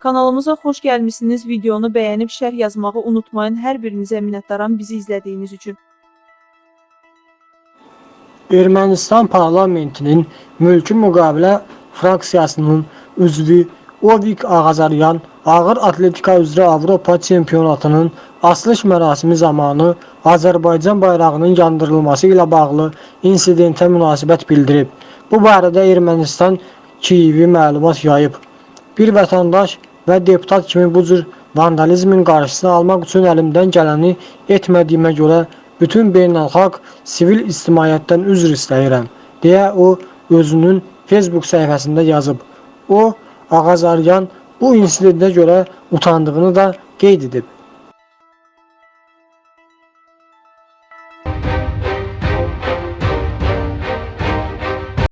Kanalımıza xoş gəlmisiniz. Videonu bəyənib şərh yazmağı unutmayın. Hər birinizə minnətdaram bizi izlədiyiniz üçün. Ermənistan parlamentinin mülki müqavilə fraksiyasının üzvü Ovik Ağazaryan ağır atletika üzrə Avropa çempionatının açılış mərasimi zamanı Azərbaycan bayrağının yandırılması ilə bağlı insidentə münasibət bildirib. Bu barədə Ermənistan Kiyevi məlumat yayıb. Bir vətəndaş və deputat kimi bu cür vandalizmin qarşısını almaq üçün əlimdən gələni etmədiyimə görə bütün beynəlxalq sivil ictimaiyyətdən üzr istəyirəm, deyə o özünün Facebook səhifəsində yazıb. O, Ağazaryan bu insidentə görə utandığını da qeyd edib.